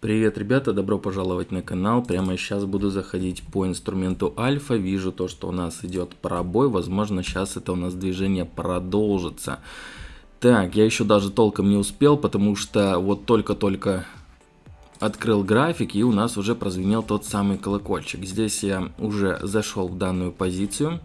Привет, ребята, добро пожаловать на канал. Прямо сейчас буду заходить по инструменту альфа. Вижу то, что у нас идет пробой. Возможно, сейчас это у нас движение продолжится. Так, я еще даже толком не успел, потому что вот только-только открыл график и у нас уже прозвенел тот самый колокольчик. Здесь я уже зашел в данную позицию.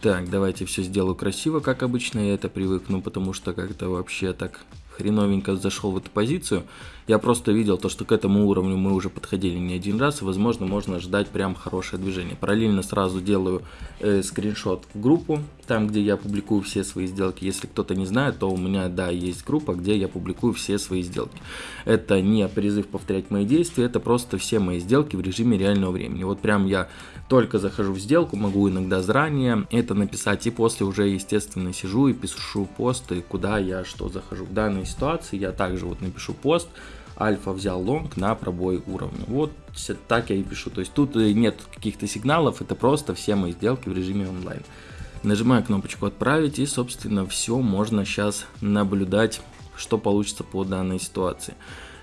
Так, давайте все сделаю красиво, как обычно я это привыкну, потому что как-то вообще так хреновенько зашел в эту позицию. Я просто видел то, что к этому уровню мы уже подходили не один раз, возможно можно ждать прям хорошее движение. Параллельно сразу делаю э, скриншот в группу, там где я публикую все свои сделки. Если кто-то не знает, то у меня, да, есть группа, где я публикую все свои сделки. Это не призыв повторять мои действия, это просто все мои сделки в режиме реального времени. Вот прям я только захожу в сделку, могу иногда заранее это написать, и после уже, естественно, сижу и пишу посты, куда я что захожу. В данной ситуации я также вот напишу пост, альфа взял лонг на пробой уровня. Вот так я и пишу. То есть тут э, нет каких-то сигналов, это просто все мои сделки в режиме онлайн. Нажимаю кнопочку отправить и собственно все можно сейчас наблюдать, что получится по данной ситуации.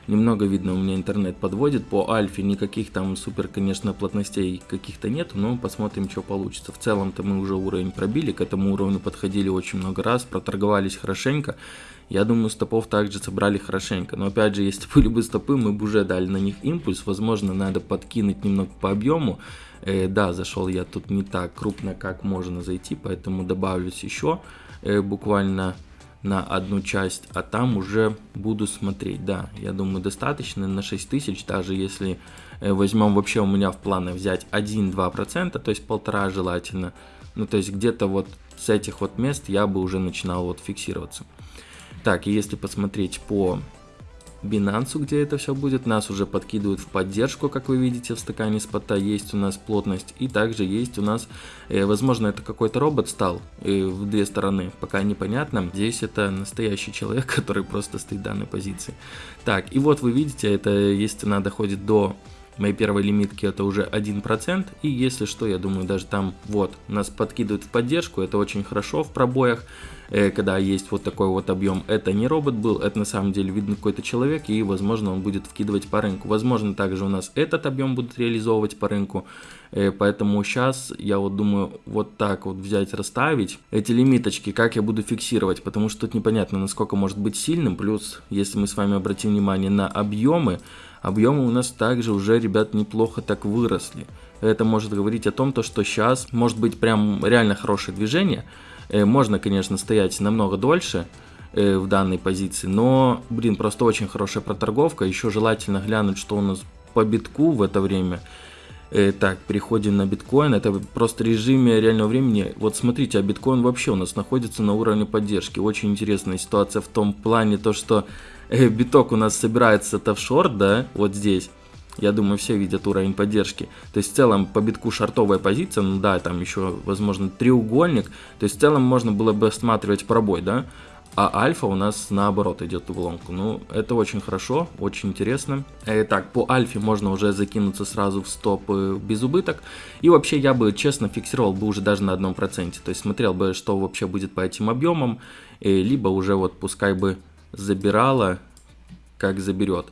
Немного видно, у меня интернет подводит. По альфе никаких там супер, конечно, плотностей каких-то нет, но посмотрим, что получится. В целом-то мы уже уровень пробили, к этому уровню подходили очень много раз, проторговались хорошенько. Я думаю, стопов также собрали хорошенько. Но опять же, если были бы стопы, мы бы уже дали на них импульс. Возможно, надо подкинуть немного по объему. Э, да, зашел я тут не так крупно, как можно зайти, поэтому добавлюсь еще э, буквально на одну часть, а там уже буду смотреть. Да, я думаю, достаточно на 6000, даже если э, возьмем вообще у меня в планах взять 1-2%, то есть полтора желательно. Ну, то есть где-то вот с этих вот мест я бы уже начинал вот фиксироваться. Так, и если посмотреть по Binance, где это все будет. Нас уже подкидывают в поддержку, как вы видите в стакане спота. Есть у нас плотность и также есть у нас, э, возможно, это какой-то робот стал э, в две стороны, пока непонятно. Здесь это настоящий человек, который просто стоит в данной позиции. Так, и вот вы видите, это если она доходит до моей первой лимитки это уже 1%, и если что, я думаю, даже там вот нас подкидывают в поддержку, это очень хорошо в пробоях, Э, когда есть вот такой вот объем, это не робот был, это на самом деле видно какой-то человек, и возможно он будет вкидывать по рынку. Возможно также у нас этот объем будут реализовывать по рынку, э, поэтому сейчас я вот думаю вот так вот взять, расставить эти лимиточки, как я буду фиксировать, потому что тут непонятно насколько может быть сильным, плюс если мы с вами обратим внимание на объемы, объемы у нас также уже, ребят, неплохо так выросли. Это может говорить о том, то, что сейчас может быть прям реально хорошее движение, Э, можно, конечно, стоять намного дольше э, в данной позиции, но, блин, просто очень хорошая проторговка. Еще желательно глянуть, что у нас по битку в это время. Э, так, переходим на биткоин. Это просто режиме реального времени. Вот смотрите, а биткоин вообще у нас находится на уровне поддержки. Очень интересная ситуация в том плане, то что биток у нас собирается-то в шорт, да, вот здесь. Я думаю, все видят уровень поддержки. То есть в целом по битку шартовая позиция, ну да, там еще, возможно, треугольник. То есть в целом можно было бы осматривать пробой, да. А альфа у нас наоборот идет в ломку. Ну, это очень хорошо, очень интересно. Итак, по альфе можно уже закинуться сразу в стоп э, без убыток. И вообще я бы, честно, фиксировал бы уже даже на одном проценте. То есть смотрел бы, что вообще будет по этим объемам. Либо уже вот пускай бы забирала как заберет.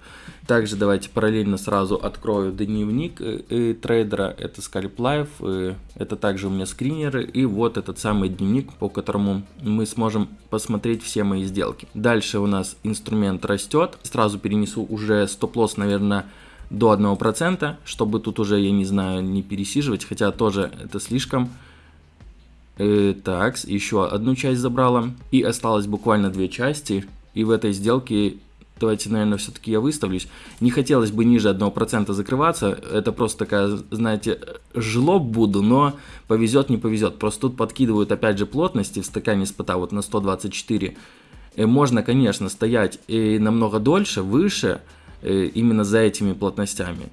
Также давайте параллельно сразу открою дневник э, э, трейдера, это Scalp Life, э, это также у меня скринеры и вот этот самый дневник, по которому мы сможем посмотреть все мои сделки. Дальше у нас инструмент растет, сразу перенесу уже стоп-лосс, наверное, до 1%, чтобы тут уже, я не знаю, не пересиживать, хотя тоже это слишком. Э, так, еще одну часть забрала и осталось буквально две части. И в этой сделке давайте, наверное, все-таки я выставлюсь. Не хотелось бы ниже 1% закрываться, это просто такая, знаете, жлоб буду, но повезет, не повезет. Просто тут подкидывают, опять же, плотности в стакане спота вот на 124. И можно, конечно, стоять и намного дольше, выше, именно за этими плотностями.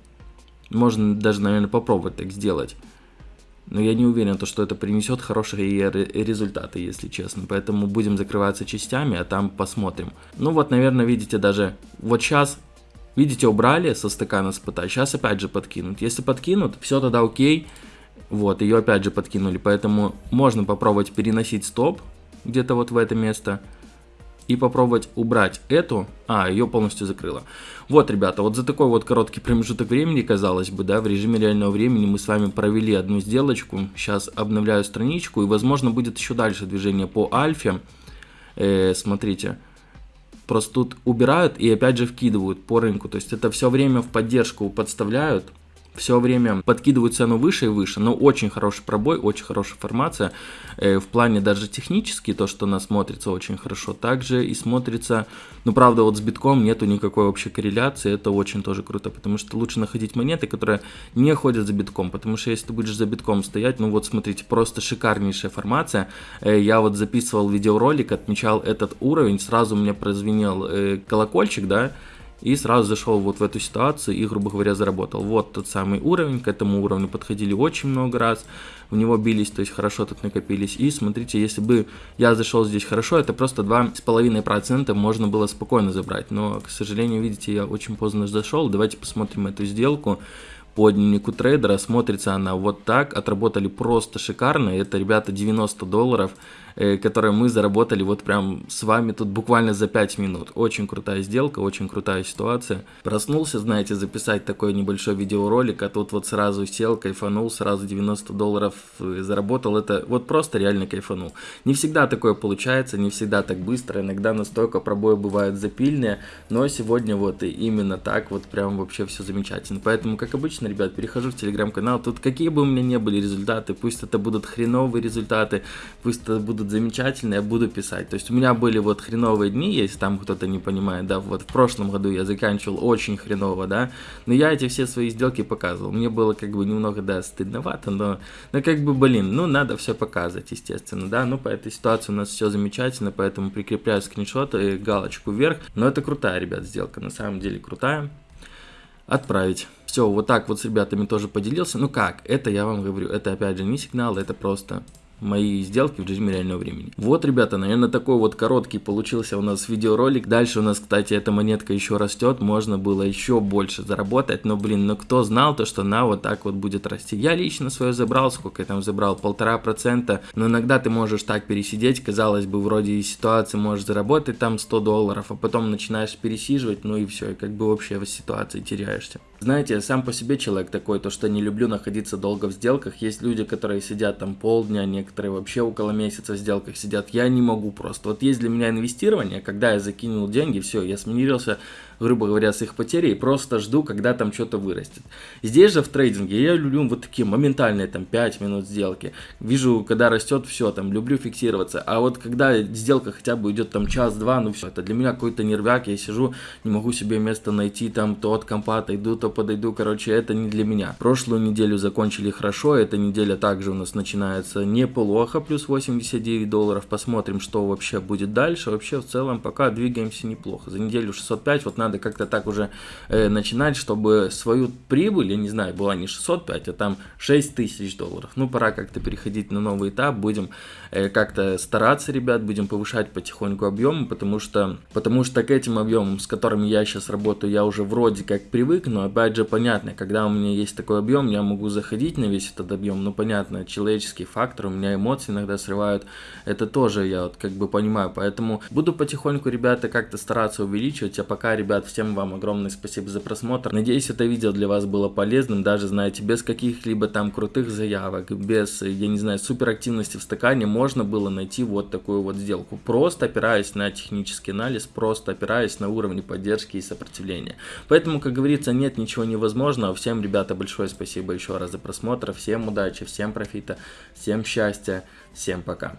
Можно даже, наверное, попробовать так сделать. Но я не уверен, то, что это принесет хорошие результаты, если честно. Поэтому будем закрываться частями, а там посмотрим. Ну вот, наверное, видите даже, вот сейчас, видите, убрали со стакана спыта, сейчас опять же подкинут. Если подкинут, все тогда окей. Вот, ее опять же подкинули, поэтому можно попробовать переносить стоп где-то вот в это место. И попробовать убрать эту. А, ее полностью закрыла. Вот, ребята, вот за такой вот короткий промежуток времени, казалось бы, да, в режиме реального времени мы с вами провели одну сделочку. Сейчас обновляю страничку, и, возможно, будет еще дальше движение по альфе. Э, смотрите, просто тут убирают и опять же вкидывают по рынку. То есть это все время в поддержку подставляют все время подкидывают цену выше и выше, но очень хороший пробой, очень хорошая формация, э, в плане даже технически, то, что она смотрится очень хорошо, также и смотрится, ну, правда, вот с битком нету никакой общей корреляции, это очень тоже круто, потому что лучше находить монеты, которые не ходят за битком, потому что если ты будешь за битком стоять, ну, вот смотрите, просто шикарнейшая формация, э, я вот записывал видеоролик, отмечал этот уровень, сразу мне прозвенел э, колокольчик, да, и сразу зашел вот в эту ситуацию и, грубо говоря, заработал. Вот тот самый уровень, к этому уровню подходили очень много раз, в него бились, то есть хорошо тут накопились. И смотрите, если бы я зашел здесь хорошо, это просто 2,5% можно было спокойно забрать. Но, к сожалению, видите, я очень поздно зашел. Давайте посмотрим эту сделку по дневнику трейдера. Смотрится она вот так, отработали просто шикарно. Это, ребята, 90 долларов. Э, которые мы заработали вот прям с вами тут буквально за 5 минут. Очень крутая сделка, очень крутая ситуация. Проснулся, знаете, записать такой небольшой видеоролик, а тут вот сразу сел, кайфанул, сразу 90 долларов э, заработал. Это вот просто реально кайфанул. Не всегда такое получается, не всегда так быстро, иногда настолько пробои бывают запильные, но сегодня вот именно так вот прям вообще все замечательно. Поэтому, как обычно, ребят, перехожу в телеграм-канал, тут какие бы у меня не были результаты, пусть это будут хреновые результаты, пусть это будут замечательные, я буду писать. То есть у меня были вот хреновые дни, если там кто-то не понимает, да, вот в прошлом году я заканчивал очень хреново, да, но я эти все свои сделки показывал. Мне было как бы немного, да, стыдновато, но, но как бы, блин, ну надо все показывать, естественно, да, ну по этой ситуации у нас все замечательно, поэтому прикрепляю скриншоты, галочку вверх, но это крутая, ребят, сделка, на самом деле крутая. Отправить. Все, вот так вот с ребятами тоже поделился. Ну как, это я вам говорю, это опять же не сигнал, это просто мои сделки в режиме реального времени. Вот, ребята, наверное, такой вот короткий получился у нас видеоролик. Дальше у нас, кстати, эта монетка еще растет, можно было еще больше заработать, но, блин, ну кто знал то, что она вот так вот будет расти. Я лично свое забрал, сколько я там забрал, полтора процента, но иногда ты можешь так пересидеть, казалось бы, вроде и ситуации можешь заработать там 100 долларов, а потом начинаешь пересиживать, ну и все, и как бы вообще в ситуации теряешься. Знаете, я сам по себе человек такой, то что не люблю находиться долго в сделках, есть люди, которые сидят там полдня, некоторые некоторые вообще около месяца в сделках сидят. Я не могу просто. Вот есть для меня инвестирование, когда я закинул деньги, все, я смирился грубо говоря, с их потерей, просто жду, когда там что-то вырастет. Здесь же в трейдинге я люблю вот такие моментальные там 5 минут сделки. Вижу, когда растет, все, там люблю фиксироваться. А вот когда сделка хотя бы идет там час-два, ну все, это для меня какой-то нервяк, я сижу, не могу себе место найти, там то от компа отойду, то подойду, короче, это не для меня. Прошлую неделю закончили хорошо, эта неделя также у нас начинается неплохо, плюс 89 долларов, посмотрим, что вообще будет дальше. Вообще в целом пока двигаемся неплохо. За неделю 605, вот надо как-то так уже э, начинать, чтобы свою прибыль, я не знаю, была не 605, а там 6 тысяч долларов. Ну, пора как-то переходить на новый этап, будем э, как-то стараться, ребят, будем повышать потихоньку объемы, потому что, потому что к этим объемам, с которыми я сейчас работаю, я уже вроде как привык, но опять же понятно, когда у меня есть такой объем, я могу заходить на весь этот объем, но понятно, человеческий фактор, у меня эмоции иногда срывают, это тоже я вот как бы понимаю, поэтому буду потихоньку, ребята, как-то стараться увеличивать, а пока, ребят, всем вам огромное спасибо за просмотр. Надеюсь, это видео для вас было полезным, даже, знаете, без каких-либо там крутых заявок, без, я не знаю, супер активности в стакане, можно было найти вот такую вот сделку. Просто опираясь на технический анализ, просто опираясь на уровни поддержки и сопротивления. Поэтому, как говорится, нет ничего невозможного. Всем, ребята, большое спасибо еще раз за просмотр. Всем удачи, всем профита, всем счастья, всем пока.